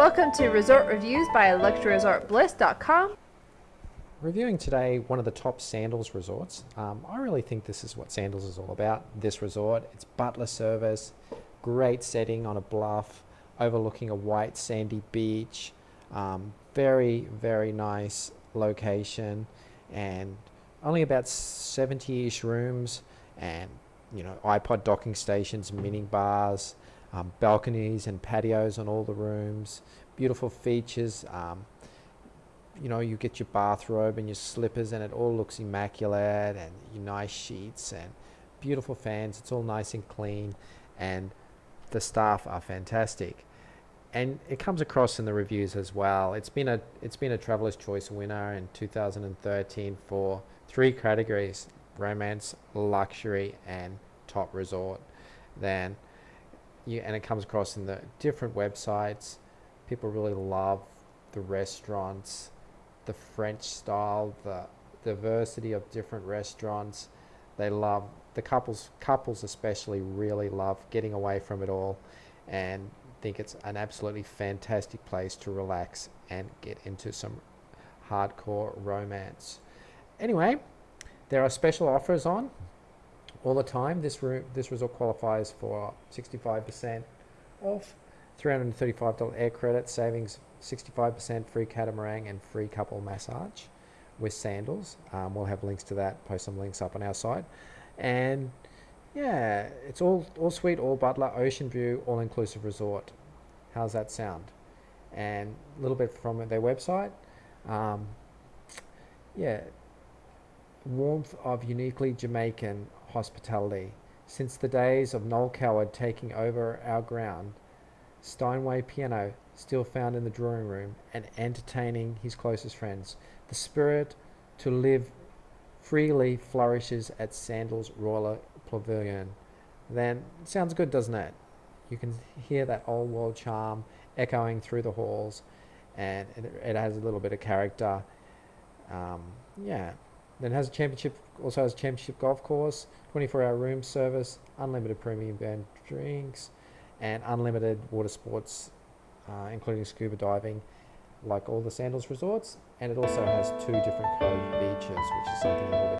Welcome to Resort Reviews by ElectroResortBliss.com. Reviewing today one of the top Sandals resorts. Um, I really think this is what Sandals is all about. This resort, it's butler service, great setting on a bluff, overlooking a white sandy beach. Um, very, very nice location, and only about 70-ish rooms, and you know iPod docking stations, mini bars, um, balconies and patios on all the rooms. Beautiful features. Um, you know, you get your bathrobe and your slippers, and it all looks immaculate, and your nice sheets and beautiful fans. It's all nice and clean, and the staff are fantastic. And it comes across in the reviews as well. It's been a it's been a Traveler's Choice winner in 2013 for three categories: romance, luxury, and top resort. Then, you and it comes across in the different websites. People really love the restaurants the French style, the diversity of different restaurants. They love the couples couples especially really love getting away from it all and think it's an absolutely fantastic place to relax and get into some hardcore romance. Anyway, there are special offers on all the time. This room this resort qualifies for 65% off $335 air credit savings 65% free catamaran and free couple massage with sandals. Um, we'll have links to that, post some links up on our side. And yeah, it's all, all suite, all butler, ocean view, all inclusive resort. How's that sound? And a little bit from their website. Um, yeah, warmth of uniquely Jamaican hospitality. Since the days of Noel Coward taking over our ground, Steinway piano still found in the drawing room and entertaining his closest friends. The spirit to live freely flourishes at Sandals Royal Pavilion. Then, sounds good, doesn't it? You can hear that old world charm echoing through the halls, and it, it has a little bit of character. Um, yeah. Then has a championship, also has a championship golf course, 24 hour room service, unlimited premium brand drinks, and unlimited water sports uh, including scuba diving, like all the Sandals resorts. And it also has two different cove beaches, which is something a little bit